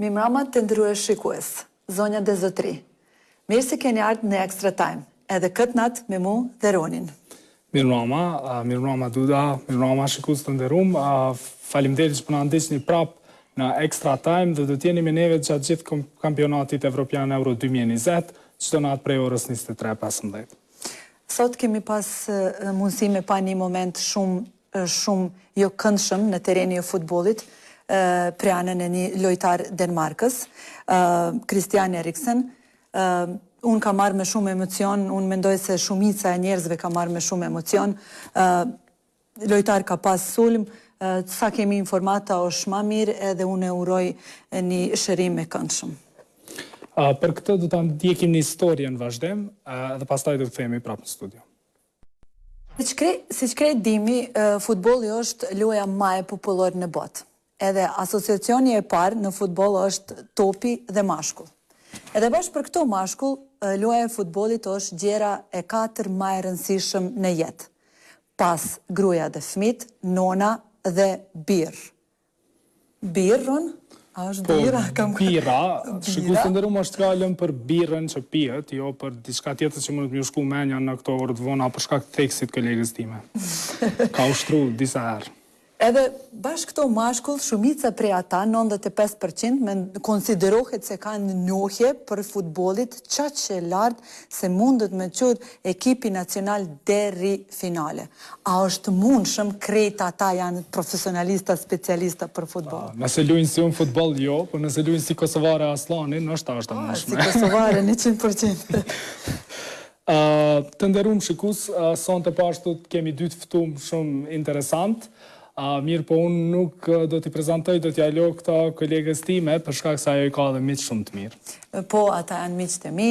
Mirëmbrama të nderuar shikues. Zonja dhe zotri. Mirë se keni ardhë në Extra Time. Edhe këtë natë me mu dhe Ronin. Mirë mrama, mirë mrama Duda, mirë mrama shikus të nderum, faleminderit që po na po ndiqni prap në Extra Time dhe do të jeni me neve gjatë gjithë kampionatit Evropian Euro 2020, çdo natë prej orës 23.15. Sot kemi pas mundësi me pa një moment shumë shumë jo këndshëm në tereni e futbollit prej anën e një lojtar Denmarkës, Kristian Eriksen. Unë ka marrë me shumë emocion, unë mendoj se shumica e njerëzve ka marrë me shumë emocion. Lojtar ka pas sulm, sa kemi informata është ma mirë edhe unë e uroj një shërim e këndshëm. Për këtë do të ndjekim një historie në vazhdim dhe pastaj do të kthehemi prapë në studio. Siç krejt dimi, futbolli është loja ma e popullor në botë. Edhe asociacioni e parë në futboll është topi dhe mashkull. Edhe bash për këto mashkull, loja e futbollit është gjëja e katër ma e rëndësishëm në jetë. Pas gruaja dhe fëmijët, nona dhe birrë. Birrën? A është po, birra? Po, kam... birra. Shikues të nderum, është fjala për birrën që pihet, jo për diçka tjetër që mund t'ju shkojë menja në këto orë të vona për shkak të theksit kolegës time. Ka ushtru disa herë. Edhe bash këto mashkull, shumica prej ata, 95%, me konsiderohet se kanë njohje për futbolit, aq lartë se mundët me çu ekipi nacional deri finale a është mundshëm krejt ata janë profesionalista specialista për futboll. Nëse lujnë si unë futboll jo, po nëse lujnë si Kosovare Asllani noshta është e mundshme. Si Kosovare njëqind për qind. Të nderum shikus, sonte po ashtu kemi dy të ftumë shumë interesant. Mirëpo unë nuk do t'i prezantoj, do t'ia lo këtë kolegës time, për shkak se ajo i ka edhe miq shumë të mirë. Po, ata janë miq të mi,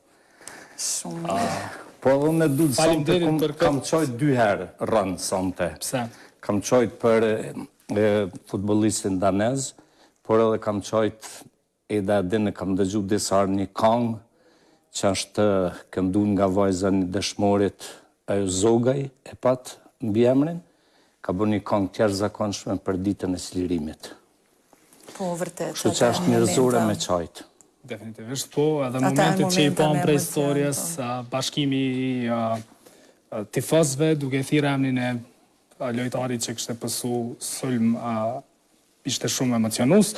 Shumë ah. mirë. Po edhe me dudë sonte, kam, për kam qajt dy herë, Ron, sonte. Pse? Kam qajt për e, futbolistin danez, por edhe kam qajt edhe dje, e kam dëgju disa herë një kongë, që është këndu nga vajza e një dëshmorit, ajo Zogaj e pat mbiemrin, ka bo një kongë të jashtëzakonshme për ditën e çlirimit. Po, vërtet. Kështu që është njerëzore me qajtë. Definitivisht, po, edhe momentet që i pam prej storjes, po. bashkimi i tifozve, duke i thirë emnin e lojtarit që kishte pësu sulm, ishte shumë emocionus.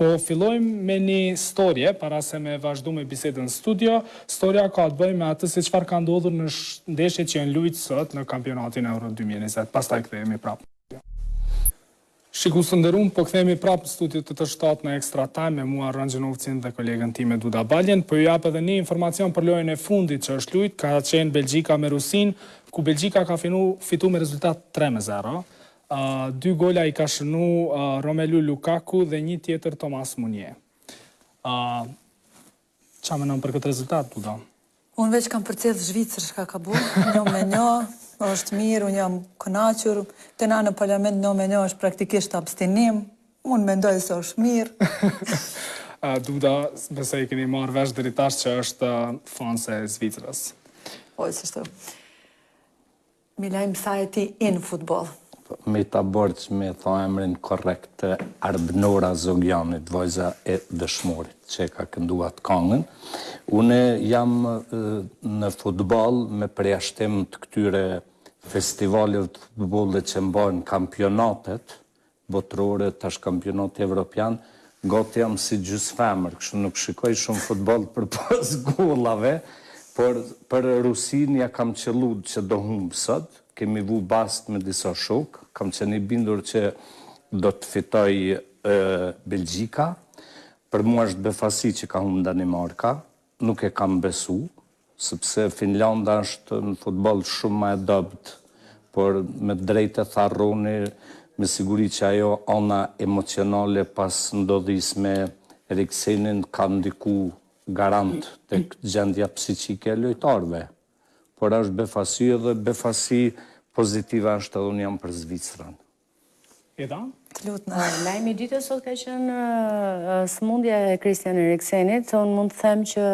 Po, fillojmë me një storje, para se me vazhdu me bisedë në studio, storja ka të bëjë me atë se çfarë ka ndodhur në ndeshjet që janë lujtë sot në kampionatin Euro 2020. Pastaj kthehemi prapë. Shikues të nderuam, po kthehemi prapë në studio të të shtatë me Extra Time me mua Rron Gjinovcin dhe kolegen time Duda Baljen. Po ju jap edhe një informacion për lojën e fundit që është lujt, ka qenë Belgjika me Rusinë, ku Belgjika ka finu, fitu me rezultat tre me zero. Ë dy gola i ka shënu uh, Romelu Lukaku dhe një tjetër Thomas Meunier. Ë Çka menon për këtë rezultat, Duda? Unë veç kam përcjellë Zvicrën çka ka bo, një me një, është mirë, unë jam kënaqur, te na në parlament një me një është praktikisht abstinim, unë mendoj se është mirë. Duda, besoj e keni marrë vesh deri tash që është fanse e Zvicrës. Po, e së shtë. Milaim sa je ti in në futboll. M'ia ke borxh me e thanë emrin korrekt të Arbnora Zogianit vajza e Dëshmorit që e ka këndu atë kangën une jam në futboll me përjashtim të këtyre festivaleve të futbollit që mbahen kampionatet botërore, tash kampionati evropian, gati jam si gjysëfemër, kështu nuk shikoj shumë futboll përpos golave, por për Rusinë ia kam qëllu që do humb sot, kemi vu bast me disa shokë, kam qenë i bindur që do të fitojë Belgjika, për mua është befasi që ka humb Danimarka, Nuk e kam besu, sepse Finlanda është në futboll shumë ma e dobët, por me të drejtë e tha Rroni, me siguri që ajo ana emocionale pas ndodhisë me Eriksenin ka ndiku garant tek gjendja psikike e lojtarëve. Por është befasi edhe befasi pozitive është edhe unë jam për Zvicrën. Eda? Të lutem. Lajmi i ditës sot ka qenë sëmundja e Kristian Eriksenit, unë mund të them që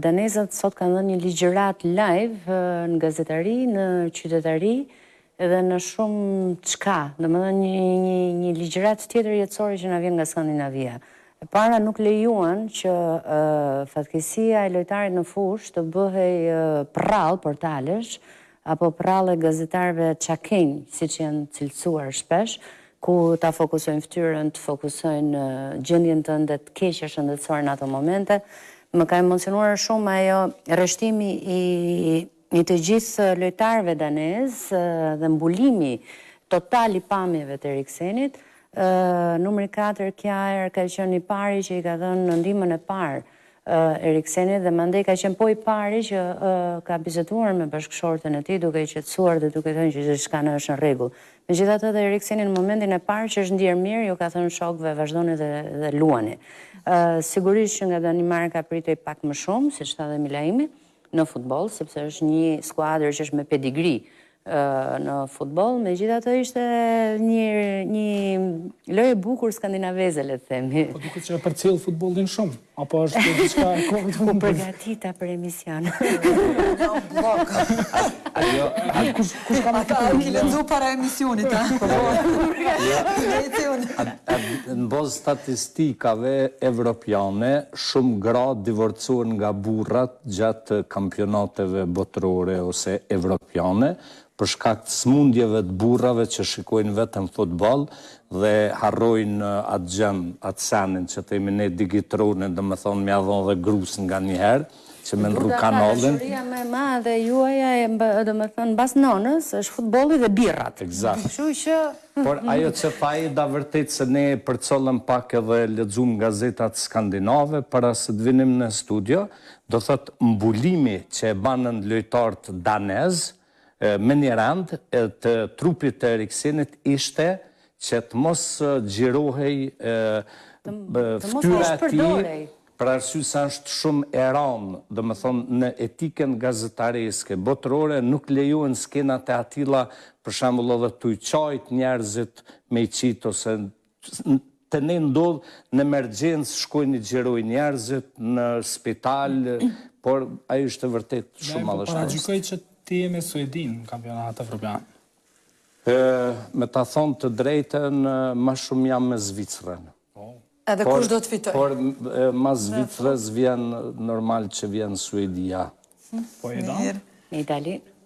danezët sot kanë dhënë një ligjëratë live në gazetari, në qytetari, edhe në shumëçka, domethënë një, një, një ligjëratë tjetër jetësore që na vjen nga Skandinavia. E para nuk lejuan që uh, fatkeqësia e lojtarit në fushë të bëhej uh, përrallë portalesh, apo përrallë e gazetarëve çakenj, siç janë cilësuar shpesh, ku ta fokusojnë fytyrën, të fokusojnë gjendjen tënde të keqe shëndetësore në ato momente. Më ka emocionuar shumë ajo rreshtimi i i të gjithë lojtarëve danezë dhe mbulimi total i pamjeve të Eriksenit. Numri 4 Kjaer ka qenë i pari që i ka dhënë ndihmën e parë Eriksenit dhe mandej ka qenë po i pari që ka biseduar me bashkëshorten e tij duke e qetësuar dhe duke thënë që gjithçka në është në rregull. Megjithatë edhe Erikseni në momentin e parë që është ndier mirë u ka thënë shokëve vazhdoni dhe dhe luani. Sigurisht që nga Danimarka pritej pak më shumë, siç tha dhe Milaimi. në futboll, sepse është një skuadër që është me pedigri në futboll, megjithatë ishte një, një lojë e bukur skandinaveze, le të themi. Po duket që e përcjell futbollin shumë, apo është të gjithka e kohë të futbolin? U përgatita për emision. Ajo, Kush ka më të punë? A ki lexu para emisionit, a? Po, po. Ja. Lexi unë. Në bazë të statistikave evropiane, shumë gra divorcohen nga burrat gjatë kampionateve botërore ose evropiane, për shkak të sëmundjeve të burrave që shikojnë vetëm futboll dhe harrojnë atë gjënë, atë senin që themi ne digitrone, domethënë me ja dhënë dhe grusë nganjëherë. që me ndru kanalin. Dashuria më e madhe e juaja domethënë bas nënës është futbolli dhe birrat. Ekzakt. Kështu që Por ajo që tha Aida vërtet se ne përcollëm pak edhe lexuam gazetat skandinave para se të vinim në studio, domethënë mbulimi që e banën lojtarët danezë Menjë rreth të trupit të Eriksenit ishte që të mos xhirohej fytyra e tij për arsye se është shumë e rëndë, domethënë në etikën gazetareske botërore nuk lejohen skenat e atilla, për shembull edhe tuj kajt njerëzit me i qit ose Te ne ndodh në emergjencë shkojnë i xhirojnë njerëzit në spital, por ai është e vërtet shumë madhështor. Po paragjykoj që ti je me Suedinë në kampionat evropian. Me ta thonë të drejtën, ma shumë jam me Zvicrën. Edhe kush do të fitojë. Por mas Zvicrës vjen normal që vjen Suedia. Po e don? Në Itali.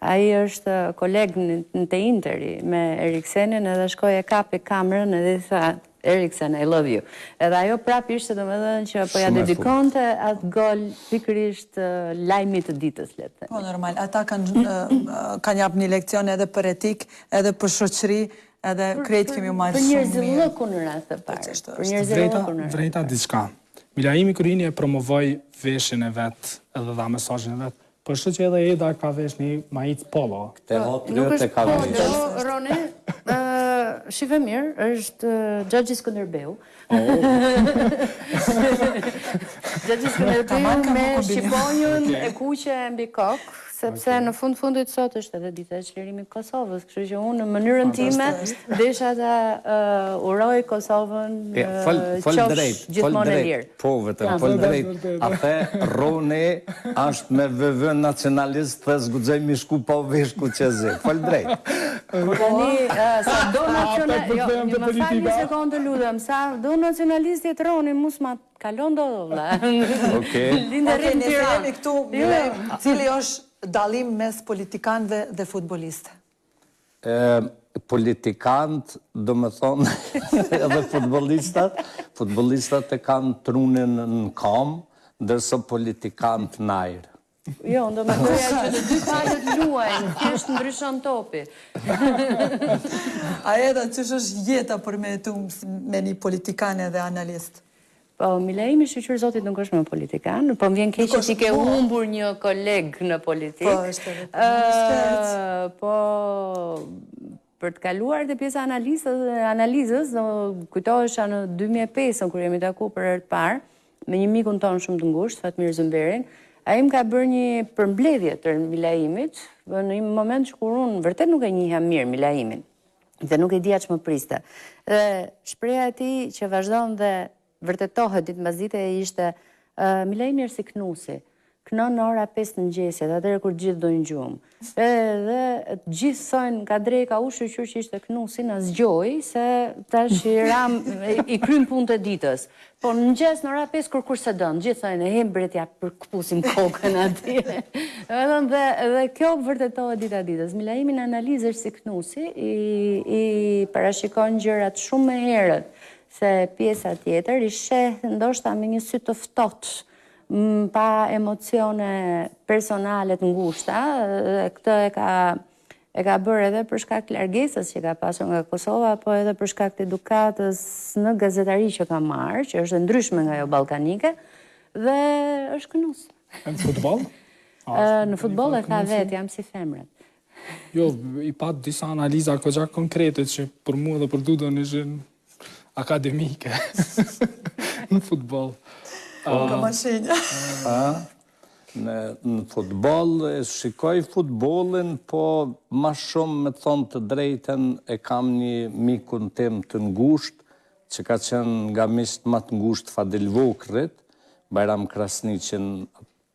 Ai është koleg në te Interi me Eriksenin edhe shkoi e kapi kamerën edhe i tha Eriksen I love you. Edhe ajo prapë ishte domethënë që po ja dedikonte atë gol pikërisht lajmit të ditës le të themi. Po normal, ata kanë jap një leksion edhe për etikë, edhe për shoqëri, edhe krejt kemi marr shumë mirë. Për njerëzillëkun në radhë të parë. Për njerëzillëkun në radhë. Vrejta diçka. Milaimi kur hini e promovoi veshjen e vet edhe dha mesazhin e vet, Kështu që edhe Eda ka vesh një maicë polo. Kte hot lërt e ka vajzën. Nuk është polo, o Roni, shihe mirë, është Xhaxhi Skënderbeu. Xhaxhi Skënderbeu me shqiponjën e kuqe mbi kokë, sepse në fund fundit sot është edhe dita e çlirimit të Kosovës, kështu që unë në mënyrën time desha ta uroj Kosovën, qofsh gjithmonë e lirë. Po vetëm fol drejt a t'ke Rroni asht me VV nacionalist s'guxoj me shku pa u vesh ku qe ti fol drejt. Po tani sa do nacionalist jo më fal një sekondë të lutem sa do nacionalist jetë Rroni mu s'ma kalon dot o vlla lindë e rritë në Tiranë. Okej nëse jemi këtu cili është dallimi mes politikanëve dhe futbolistëve. Politikanët domethënë edhe futbolistat, futbolistat e kanë trunin në kamë, ndërsa politikanët në ajër. Jo, unë do mendoja që të dy palët luajnë, thjesht ndryshon topi. A Eda, qysh është jeta për me jetu me një politikan edhe analist? Po, Milaimi shyqyr zotit nuk është më politikan, po më vjen keq që ti ke humbur një koleg në politikë. Po, është edhe për një shkërc. Po, për të kaluar te pjesa analizës, analizës do kujtohesha në 2005 kur jemi taku për herë të parë me një mikun tonë shumë të ngushtë, Fatmir Zymberin, ai më ka bërë një përmbledhje të Milaimit në një moment që kur unë vërtet nuk e njihja mirë Milaimin. dhe nuk e dija ç'më priste. Dhe shprehja e tij që vazhdon dhe vërtetohet ditë mbas dite ishte Milaimi është si knusi knon në ora 5 të mëngjesit, atëherë kur gjithë don gjumë. Dhe dhe gjithë thonë ka drekë ka u shyqyr që ishte knusi na zgjoi se tash i ram i krym punët e ditës. Po në mëngjes në ora pesë kur kurkush s'e don, gjithë thonë he bre t'ja përkpusim kokën atje. Domethënë dhe dhe kjo vërtetohet dita ditës. Milaimi në analizë është si knusi, i i parashikon gjërat shumë më herët se pjesa tjetër, i sheh ndoshta me një sy të ftohtë, pa emocione personale të ngushta, dhe këtë e ka E ka bërë edhe për shkak të largësisë që ka pasur nga Kosova, po edhe për shkak të edukatës në gazetari që ka marrë, që është e ndryshme nga jo ballkanike dhe është knus. Në futboll? Në futboll e tha vetë, jam si femrat. Jo, i pat disa analiza kogja konkrete që për mua dhe për Dudon ishin akademike në futboll. Ka ma shenja. Në futboll e shikoj futbollin, po ma shumë me thonë të drejtën e kam një mikun tim të ngushtë, që ka qenë nga miqtë ma të ngushtë të Fadil Vokrrit, Bajram Krasniqin,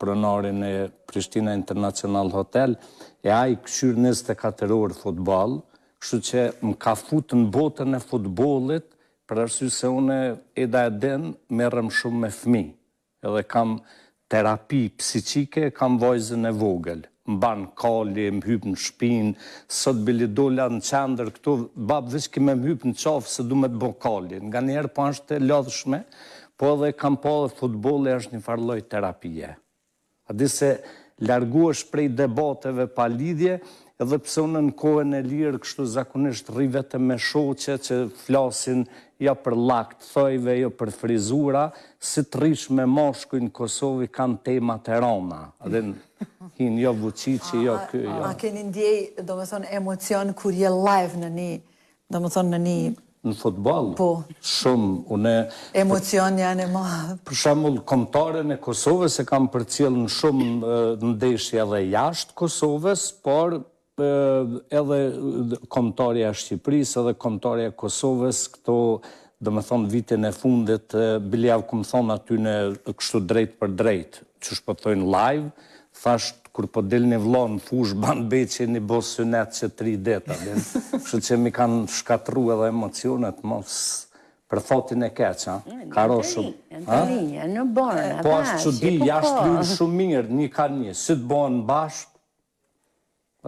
pronarin e Prishtina International Hotel, e ai kqyr njëzet e katër orë futboll, kështu që më ka fut në botën e futbollit, për arsye se unë, Eda e din, merrem shumë me fëmijë, Edhe kam terapi psikike kam vajzën e vogël m'ban kali më hyp në shpinë sot bili dola në qendër këtu bab veç ki me më hyp në qafë se du me të bo kali nganjëherë po është e lodhshme po edhe kam po edhe futbolli është njëfar lloj terapie A di se larguhesh prej debateve pa lidhje, edhe pse unë në kohën e lirë kështu zakonisht rri vetëm me shoqe që flasin jo për llak të thojve, jo për frizura, si të rrish me mashkuj në Kosovë kanë tema të rana, a din, hin jo Vuçiqi, jo ky, jo. A keni ndjej, domethënë emocion kur je live në ni Domethënë në një Në futboll? Po. Shumë, unë Emocion jam e madhe. Për shembull, kombëtaren e Kosovës e kam përcjell në shumë ndeshje edhe jashtë Kosovës, por edhe kombëtarja e Shqipërisë edhe kombëtarja e Kosovës këto domethënë vitin e fundit bile jau kam thënë aty në kështu drejtpërdrejt, qysh po thojnë live, Thashë kur po dilni vlla në fushë ban be qe ni bo synet që tri det a din kështu që m'i kanë shkatrru edhe emocionet mo s' për fatin e keq ka ra shumë po asht çudi jasht lujn shumë mirë një ka një si të bohen bashkë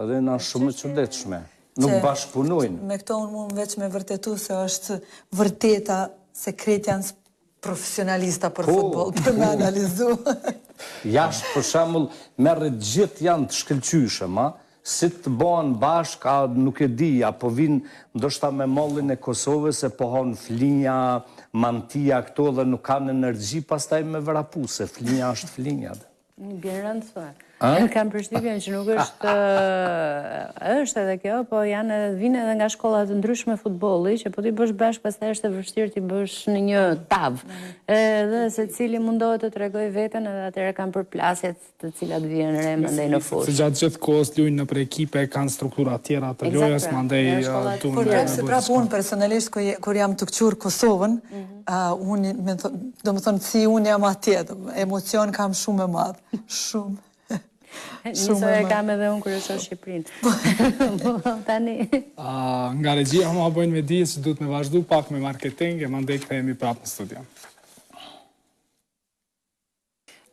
Edhe ajo shumë e çuditshme. Nuk bashkëpunojnë. Me këto unë mund veç me vërtetu se është vërteta se krejt janë profesionalista për futboll, për me analizu. Jashtë për shembull, merri të gjithë janë të shkëlqyeshëm, a? Si të bohen bashkë, a nuk e di, a po vijnë ndoshta me mallin e Kosovës se po hanë flinja, mantia këto dhe nuk kanë energji pastaj me vrapu, se flinja është flinja. Të bjen rëndë se. Unë kam përshtypjen që nuk është është edhe kjo, po janë edhe vijnë edhe nga shkolla të ndryshme futbolli, që po t'i bësh bashkë, pastaj është e vështirë t'i bësh në një tavë. Edhe secili mundohet të tregojë veten edhe atëherë ka përplasje të cilat vihen re mandej në fushë. Se gjatë gjithë kohës lujnë nëpër ekipe, kanë struktura tjera të lojës, mandej... Prapë se prapë unë personalisht, kur jam tu kqyr Kosovën, mhm. Unë, domethënë, si unë jam atje, emocion kam shumë të madh, shumë. Njësoj e kam edhe unë kur shoh Shqipërinë. Po. Po, tani. Nga regjia, ma bojnë me dije që duhet me vazhdu pak me marketing, e mandej kthehemi prapë në studio.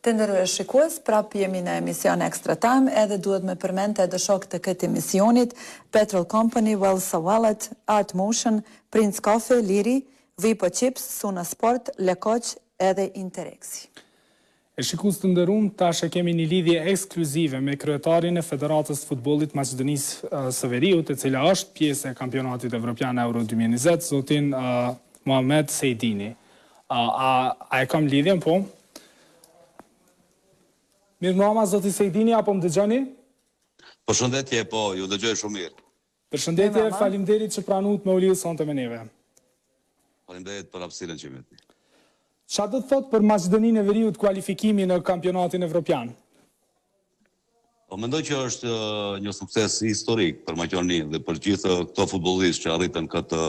Të nderuar shikues prap jemi në emision Extra Time edhe duhet me përmend edhe shokët e këtij emisionit Petrol Company, Wellsa Wallet, Art Motion, Prince Coffee, Liri, Vipo Chips, Suna Sport, Le Koq edhe Interexi. E shikues të nderum tash e kemi një lidhje ekskluzive me kryetarin e Federatës së Futbollit të Maqedonisë së Veriut e cila është pjesë e Kampionatit Evropian Euro dy mijë e njëzet zotin Muhamed Sejdini. A, a, a e kam lidhjen, po? Mirëmbrëma, zoti Sejdini, apo më dëgjoni? Përshëndetje, po, ju dëgjoj shumë mirë. Përshëndetje, falimderit që pranuat me u lidhë sonte me neve. Falimderit për hapësirën që me ti. Çka do të thotë për Maqedoninë e Veriut kualifikimi në kampionatin evropian? Po mendoj që është një sukses historik për Maqedoninë dhe për gjithë këta futbollistë që arritën këtë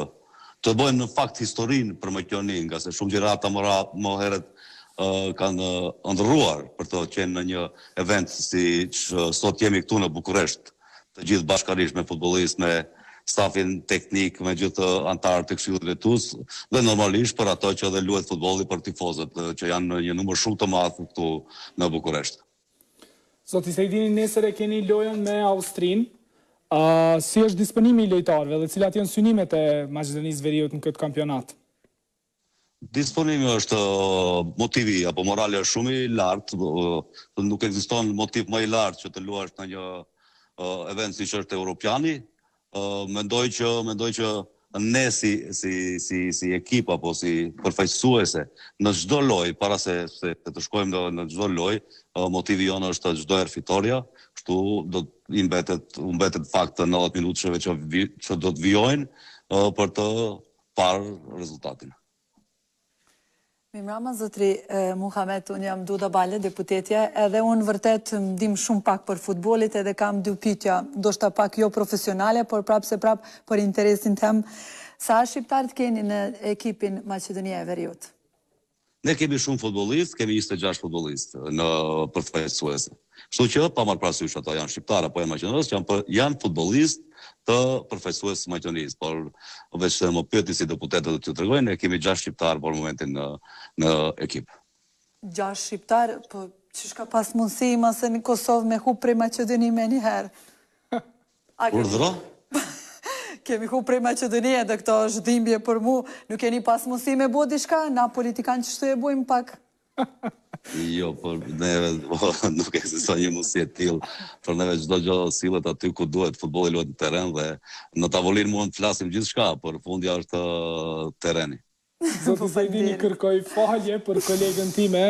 të bëjnë në fakt historinë për Maqedoninë, ngase shumë gjenerata më radh më herët kanë ëndrruar për të qenë në një event siç sot jemi këtu në Bukuresht, të gjithë bashkarisht me futbollistë, me stafin teknik, me gjithë anëtarët të Këshillit Drejtues dhe normalisht për ato që edhe luhet futbolli për tifozët që janë në një numër shumë të madh këtu në Bukuresht. Zoti Sejdini, nesër e keni lojën me Austrinë. Si është disponimi i lojtarëve dhe cilat janë synimet e Maqedonisë së Veriut në këtë kampionat? Disponimi është motivi apo morali është shumë i lartë, nuk ekziston motiv më i lartë që të luash në një event siç është Europiani. Mendoj që, mendoj që ne si si si si ekip apo si përfaqësuese në çdo lojë para se se të shkojmë në në çdo lojë, motivi jonë është çdo herë fitorja, kështu do t'i mbetet u mbetet fakt të 90 minutëshve që që do të vijojnë për të parë rezultatin. Mirëmbrëma zotri Muhamet, unë jam Duda Balje, deputete, edhe unë vërtet dim shumë pak për futbollin edhe kam dy pyetje, ndoshta pak jo profesionale, por prapë se prapë për interesin tem, sa shqiptarë keni në ekipin Maqedonia e Veriut? Ne kemi shumë futbollistë, kemi 26 futbollistë në përfaqësuese. Kështu që, pa marrë parasysh ato janë shqiptarë apo janë maqedonas, janë për janë futbollistë të përfaqësueses të Maqedonisë, por meqë se më pyetni si deputete do t'ju tregoj, ne kemi gjashtë shqiptarë për momentin në në ekip. Gjashtë shqiptarë, po qysh ka pas mundësi mos Kosova me hup prej Maqedoni menjëherë? Urdhëro? Kemi hup prej Maqedoni edhe kjo është dhimbje për mu, nuk keni pas mundësi me bo diçka, na politikanë qështu e bojmë pak? Jo, për neve nuk ekziston një mundësi e tillë. Për neve çdo gjë sillet aty ku duhet, futbolli luhet në terren dhe në tavolinë mund të flasim gjithçka, por fundja është terreni. Zoti Sejdini kërkoj falje për kolegen time,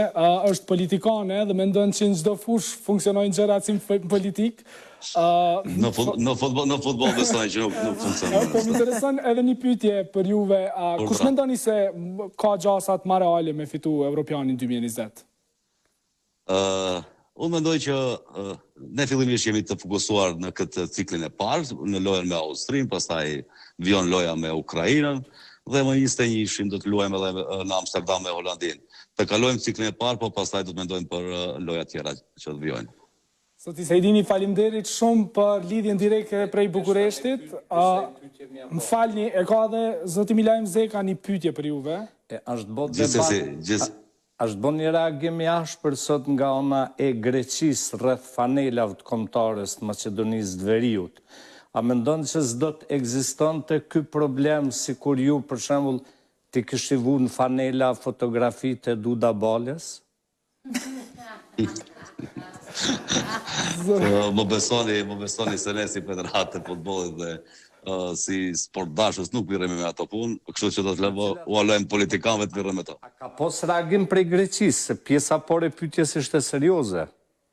është politikane dhe mendon që në çdo fushë funksionojnë gjërat si në politikë. Uh, në futboll në futboll në futboll besoj që nuk nuk funksionon. Po më intereson edhe një pyetje për juve, a po, kush mendoni se ka gjasa ma reale me fitu Evropianin 2020? Ë, uh, unë mendoj që uh, ne fillimisht jemi të fokusuar në këtë ciklin e parë, në lojën me Austrinë, pastaj vijon loja me Ukrainën dhe më 21-shin do të luajmë edhe në Amsterdam me Holandinë. Të kalojmë ciklin e parë, po pastaj do të mendojmë për lojat tjera që të vijojnë. Zoti Sejdini faleminderit shumë për lidhjen direkte prej Bukureshtit. Më falni, e ka edhe zoti Milaim Zeka një pyetje për juve. Është bo debat, është bo një reagim i ashpër sot nga ana e Greqisë rreth fanelav të Kombëtares të Maqedonisë të Veriut. A mendon që s'do të ekzistonte ky problem sikur ju, për shembull, t'i kishit vu në fanela fotografitë e Duda Baljes? Më besoni, më besoni se ne si Federatë e Futbollit dhe si sportdashës nuk mirremi me ato punë, kështu që do t'ua, ua lëjmë politikanëve të mirren me to. A ka pas reagim prej Greqisë, se pjesa e parë e pyetjes ishte serioze?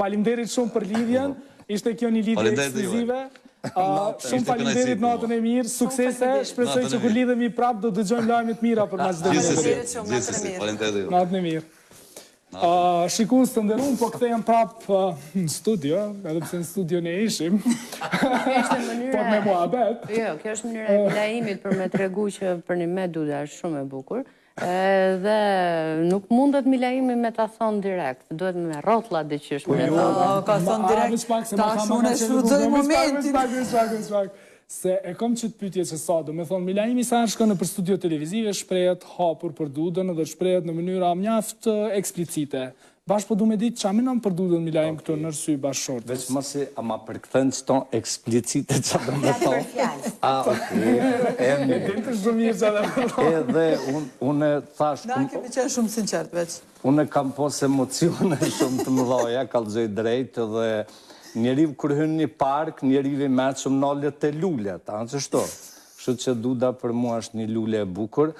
Faleminderit shumë për lidhjen, ishte kjo një lidhje ekskluzive. Shumë faleminderit, natën e mirë, suksese, shpresoj që kur lidhemi prapë do të dëgjojmë lajme të mira për Maqedoninë e Veriut. Gjithsesi, faleminderit juve. Natën e mirë. Shikues të nderuar, po kthehem prapë në studio, edhe pse në studio ne ishim. Ishte mënyra. Po me muhabet. Jo, kjo është mënyra e Milaimit për me tregu që për mu Duda është shumë e bukur. Edhe nuk mundet Milaimi me ta thonë direkt, duhet me rrotla diqysh me ta thonë. Po jo, ka thonë direkt, tash une shfrytëzoj momentin. Veç pak, veç pak, veç pak, se e kom qëtë pytje se sa, do me thonë, Milaimi sa herë shkon nëpër studio televizive, shprehet hapur për Dudën dhe shprehet në mënyra mjaft eksplicite, Bash po du me dit ça menon për Dudën Milajm këtu nër sy bashkëshortes. Veç mos, a ma përkthen qto eksplicite ça do me than. Fjalë për fjalë. E din ti shum mirë ça do me than. Edhe un une thash. Na keni qen shum sinqert veç. Une kam pas emocione shum të mëdhaja kallxoj drejt dhe njeriu kur hyn ni park njeriu i mençëm nalet te lulet a ashtu. Kështu që Duda për mua është ni lule e bukur.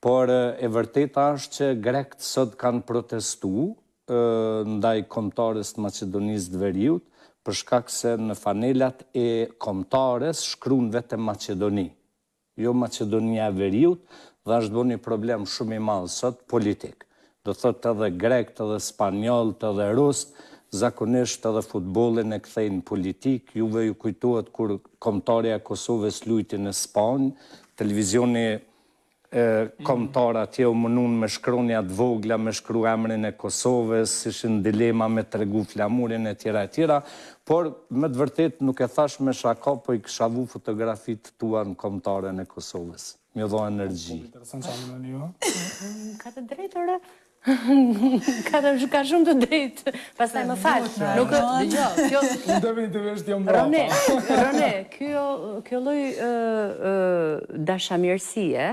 Por e vërteta është që grekt sot kanë protestu ndaj Kombëtares të Maqedonisë të Veriut për shkak se në fanelat e Kombëtares shkruan vetëm Maqedoni jo Maqedonia e Veriut dhe është bo një problem shumë i madh sot politik do thotë edhe grekt edhe spanjolt edhe rust zakonisht edhe futbollin e kthejnë n'politikë juve ju kujtohet kur Kombëtarja e Kosovës lujti në Spanjë televizioni Kombëtar atje u mënunë me shkronja të vogla me shkru emrin e Kosoves, ishin dilema me tregu flamurin etjera etjera, por me të vërtetë nuk e thash me shaka po i kisha vu fotografitë tua në Kombëtaren e Kosoves. M'dha energji. Shumë interesant sa më lëni ju. Ka të drejtë ore. Ka shumë të drejtë. Pastaj më fal. Nuk dëgjoj. Kjo Unë definitivisht jam mbrapa. Rone, Rone, kjo lloj dashamirësie,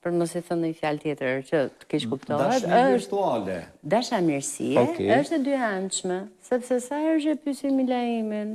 për mos e thënë ndonjë fjalë tjetër që të keqkuptohet, është dashni virtuale. Dashamirësie është e dyanshme, sepse sa herë që e pyesin Milaimin,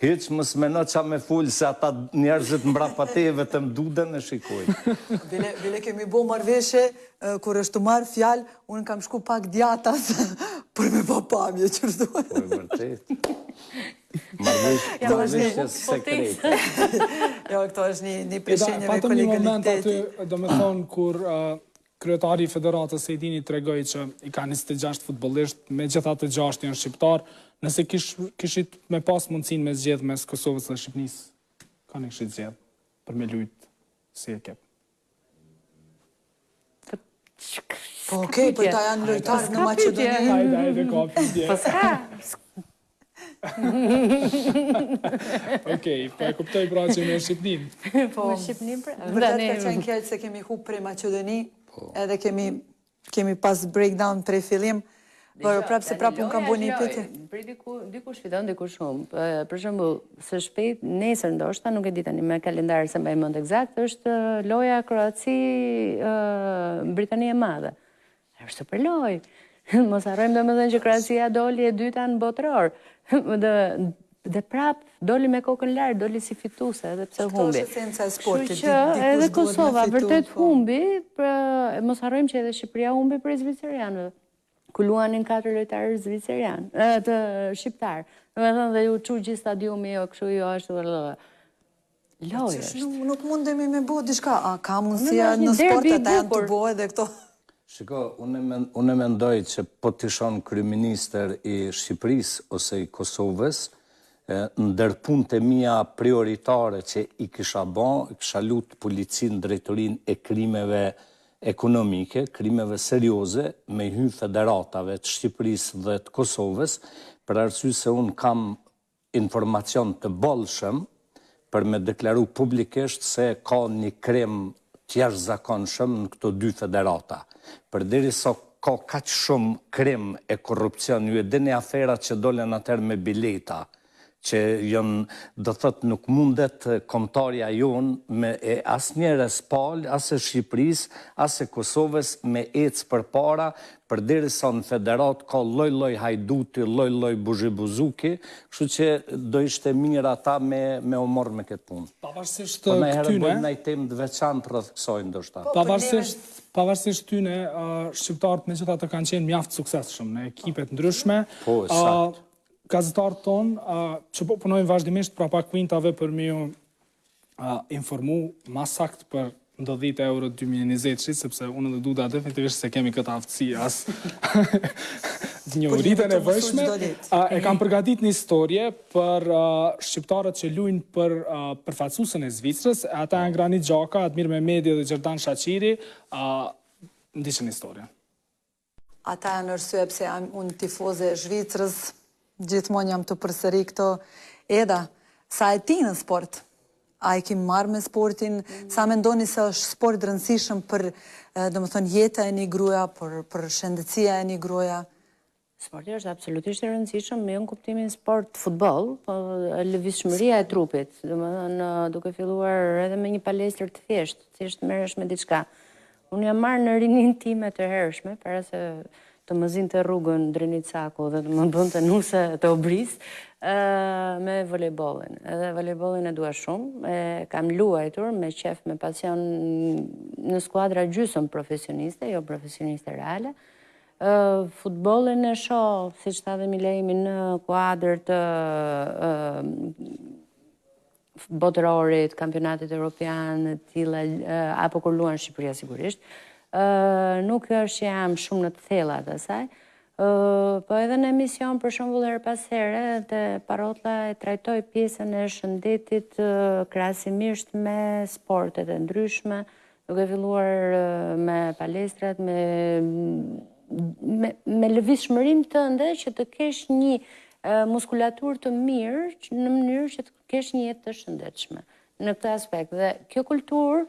Hiç mos meno ça me fol se ata njerëzit mbrapa teje vetëm Duden e shikojnë. Bile bile kemi bo marrëveshje kur është tu marrë fjalë unë kam shku pak djathas për me pa pamje që s'duhet. Po e vërtetë. Marrëveshje sekrete. Jo, këto është një një prej shenjave kolegialitetit. Eda, patëm një moment aty, domethënë kur Kryetari i Federatës Sejdini tregoi që i ka njëzet e gjashtë futbollistë, megjithatë gjashtë janë shqiptarë, nëse kishit me pas mundësinë me zgjedhë mes Kosovës dhe Shqipnisë, kënd e kishit zgjedhë për me lujtë si ekip. Po okej, për ta janë lojtarë në Maqedoni. Hajde, hajde, ka pytje. Po s'ka, Okej, po e kuptoj pra që me Shqipninë. Po, me Shqipninë pra. Vërtet ka qenë keq se kemi hup prej Maqedonisë, po. edhe kemi, kemi pas breakdown prej fillim, por prapë se prapë unë kam bu një piti. Prej diku, dikush fiton, dikush humb. Për shembull, së shpejti, nesër ndoshta, nuk e di tani me kalendar s'e mbaj mend egzakt, është loja Kroaci-Britani e Madhe. Është super lojë. Mos harrojmë domethënë që Kroacia doli e dyta në botëror. Dhe dhe prap doli me kokën lart, doli si fituese edhe pse humbi. Kështu që edhe Kosova vërtet po. humbi, por mos harrojmë që edhe Shqipëria humbi prej zvicerianëve. Ku luanin katër lojtarë zviceran, të shqiptar. Domethënë dhe u çu gjithë stadiumi jo kështu jo ashtu. lojë është. Qysh nuk mundemi me bo diçka, a ka mundësia në sport t'i japë të bo edhe këto? Shiko, unë e mendoj që po t'isha kryeministër i Shqipërisë ose i Kosovës, ndër punët e mia prioritare që i kisha bo, i kisha lutë policinë drejtorinë e krimeve ekonomike, krimeve serioze, me hy federatave të Shqipërisë dhe të Kosovës, për arsye se unë kam informacion të bollshëm për me deklaru publikisht se ka një krim të jashtëzakonshëm në këto dy federata. Përderisa ka kaq shumë krim e korrupsion, ju e dini aferat që dolën atëherë me bileta, që janë, do thotë nuk mundet kombëtarja jonë me e asnjërës palë, as e Shqipërisë, as e Kosovës me ecë përpara Përderisa në federatë ka lloj lloj hajduti, lloj lloj buzhibuzuki, kështu që do ishte mirë ata me me u marrë me këtë punë. Pavarësisht këtyne. Po najherë bëjmë naj temë të veçantë rreth kësaj ndoshta. Po pavarësisht pavarësisht tyne, shqiptarët megjithatë kanë qenë mjaft të suksesshëm në ekipe të ndryshme. Po, saktë. Gazetarët tonë që po punojnë vazhdimisht prapa kuintave për me ju informu ma saktë për ndodhitë e euro 2020-shit, sepse unë edhe Duda definitivisht s'e kemi këtë aftësi as njohuritë e nevojshme. E kanë përgatit një storje për shqiptarët që lujnë për përfaqësusen e Zvicrës, ata janë Granit Xhaka, Admir Mehmedi dhe Xherdan Shaqiri, ndiqni një storje. Ata janë arsyeja pse jam unë tifoze e Zvicrës. Gjithmonë jam tu përsërit këto. Eda, sa je ti në sport? A je ki marrë me sportin? Sa mendoni se është sporti i rëndësishëm për, domethënë, jetën e një gruaje, për, për shëndetësinë e një gruaje? Sporti është absolutisht i rëndësishëm, me jo në kuptimin sport, futbol, po lëvizshmëria e trupit, domethënë, duke filluar edhe me një palestër të thjeshtë, thjesht të merresh me diçka. Unë jam marrë në rininë time të hershme, para se të më zinte rrugën Drenicaku dhe të më bënte nuse të obris, me volejbollin. Edhe volejbollin e dua shumë, e kam luajtur me qejf, me pasion në skuadra gjysëm profesioniste, jo profesioniste reale. Futbollin e shoh, siç tha dhe Milejmi, në kuadër të botërorit, kampionatit europian, të tilla, apo kur luan Shqipëria sigurisht, nuk është që jam shumë në të thella të saj, po edhe në emision për shembull herë pas here, te Parrotlla e trajtoj pjesën e shëndetit krahasimisht me sportet e ndryshme, Duke filluar me palestrat, me me lëvizshmërinë tënde që të kesh një muskulaturë të mirë në mënyrë që të kesh një jetë të shëndetshme në këtë aspekt. Dhe kjo kulturë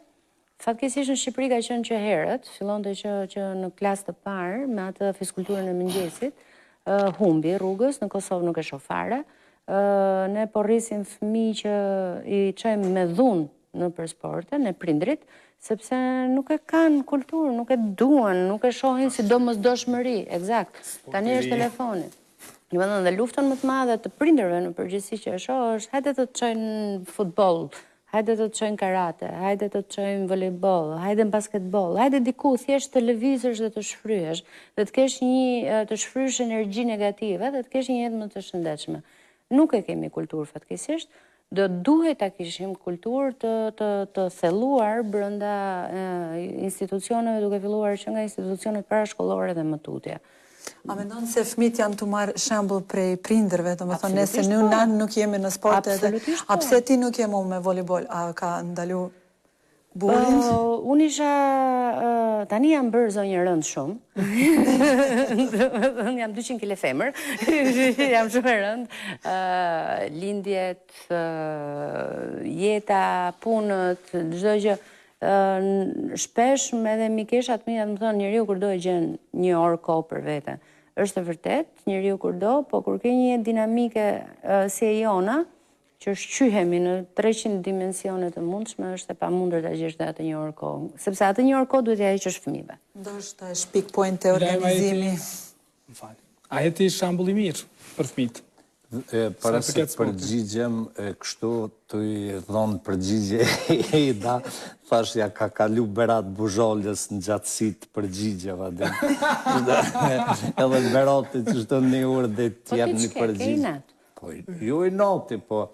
fatkeqësisht në Shqipëri ka qenë që herët, fillonte që, që në klasë të parë, me atë fizkulturën e mëngjesit, humbi rrugës, në Kosovë nuk e shoh fare, ne po rrisim fëmijë që i çojmë me dhunë nëpër sporte me prindërit, sepse nuk e kanë kulturë, nuk e duan, nuk e shohin si domosdoshmëri, exact, tani është telefoni. Domethënë dhe luftën më të madhe të prindërve në përgjithësi që e shoh është hajde të të çojmë futboll, hajde të të çojmë karate, hajde të të çojmë volejboll, hajde në basketboll, hajde diku thjesht të lëvizësh dhe të shfrysh, dhe të kesh një të shfrysh energji negative dhe të kesh një jetë më të shëndetshme. Nuk e kemi kulturë fatkeqësisht, Do të duhej ta kishim kulturë të të të thelluar brenda institucioneve duke filluar që nga institucionet parashkollore dhe më tutje. A mendon se fëmijët janë tu marrë shembull prej prindërve, domethënë, nëse ne po. ne ne nuk jemi në sport edhe, a pse ti nuk je më me volejboll, a ka ndalu Burrin? Unë isha, tani jam bërë zonjë e rëndë shumë, domethënë jam 200 kg femër, jam shumë e rëndë, lindjet, jeta, punët, çdo gjë, shpesh edhe mikeshat e mia të më thonë njeriu kur do e gjen një orë kohë për veten. Është e vërtetë, njeriu kur do, po kur ke një jetë dinamike si e jona, Që shqyhemi në treqind dimensione të mundshme është e pamundur ta gjesh dhe atë një orë kohë, sepse atë një orë kohë duhet t'ia heqësh fëmijëve. Ndoshta është weak point i organizimi. Më fal. A je ti shembull i mirë për fëmijët? Para se të përgjigjem kështu, t'i dhanë përgjigje Eida, thashë ia ka kalu Berat Buzhalës në gjatësi të përgjigjeve edhe. Edhe Berati kështu një orë e tjerr një përgjigje. Po ti çka ke, ke inat? Po jo inati, po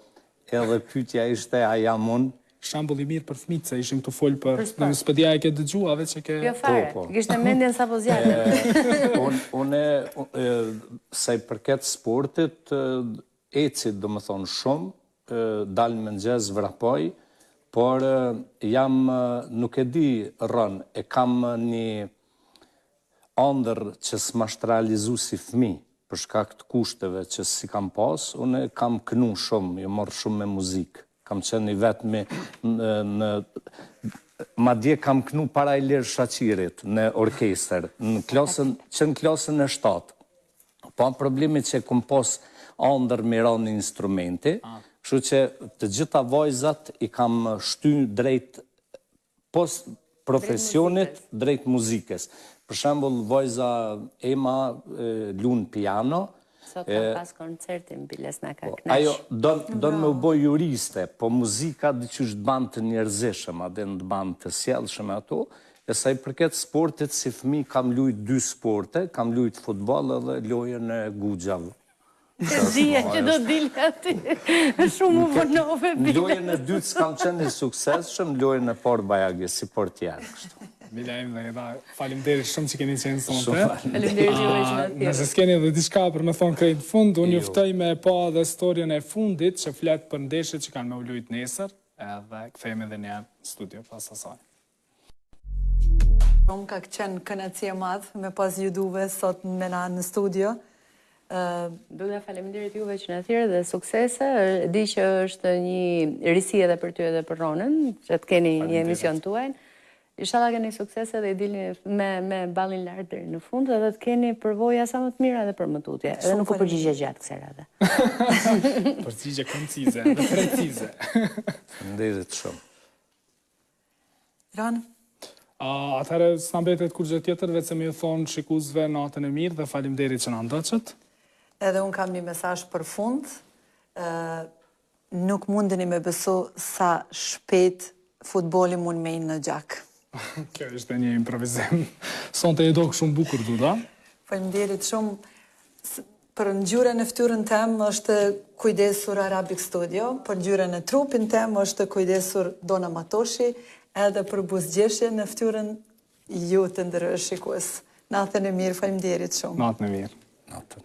edhe pyetja ishte a jam unë? Shembull i mirë për fëmijët se ishim tu fol për, do të s'po di a e ke dëgjuar veç e ke. Jo fare, po, po. kishte mendjen sa po zgjatem. Unë unë sa i përket sportit eci domethënë shumë, dal në mëngjes vrapoj, por jam nuk e di rëndë, e kam një Ëndërr që s'm'asht realizu si fëmijë, për shkak të kushteve që s'i kam pasë, unë kam knu shumë, jam marr shumë me muzikë. Kam qenë i vetmi në madje kam knu para Ilir Shaqirit në orkestër, në klasën, që në klasën e shtatë. Po problemi që e kom pas ëndërr me ra një instrumenti, kështu që të gjitha vajzat i kam shty drejt Pos profesionit drejt muzikës. Për shembull vajza Ema lun piano. Sot ka pas koncertin biles na ka kënaq. Ajo don me u bo juriste, po muzika diqysh të ban të njerëzishëm, a din të ban të sjellshëm e ato, e sa i përket sportit si fëmijë kam lujt dy sporte, kam lujt futboll edhe lojën e guxhave. Të zije që do dilë ati. Shumë u vonove bile. Lojën e dytë s'kam qenë i suksesshëm, lojën e parë bajagi, si për tjerë kështu. Mila Emre, edhe faleminderit shumë që keni qenë sonte. Faleminderit që keni qenë atje. Nëse s'keni edhe diçka për me thënë krejt në fund, unë ju ftoj me pa edhe storjen e fundit që flet për ndeshjet që kanë me u lujtë nesër, edhe kthehemi edhe një herë në studio pas asaj. Më ka qenë kënaqësi e madh me pas ju dyve sot me ne në studio. Uh, Duda faleminderit juve që na thirrët dhe suksese. Di që është një risi edhe për ty edhe për Ronën, që të keni një emision tuajin. Inshallah keni suksese dhe i dilni me me ballin lart deri në fund dhe të keni përvoja sa më të mira edhe për më tutje. Edhe nuk u përgjigje gjatë kësaj radhe. Përgjigje koncize, precize. Faleminderit shumë. Rona. Atëherë, s'na mbetet kurgjë tjetër, veçse me ju thënë shikuesve natën e mirë dhe faleminderit që na ndoqët. Edhe unë kam një mesazh për fund, nuk mundeni me besu sa shpejt futboli mund me hi në gjak. Kjo ishte një improvizim. Sonte je dokë shumë bukur, Duda. Faleminderit shumë, Për ngjyrën e fytyrën tem është kujdesur Arabic Studio, për ngjyrën e trupin tem është kujdesur Dona Matoshi, edhe për buzëqeshjen në fytyrën ju të nderuar shikues. Natën e mirë, faleminderit shumë. Natën e mirë. Natën.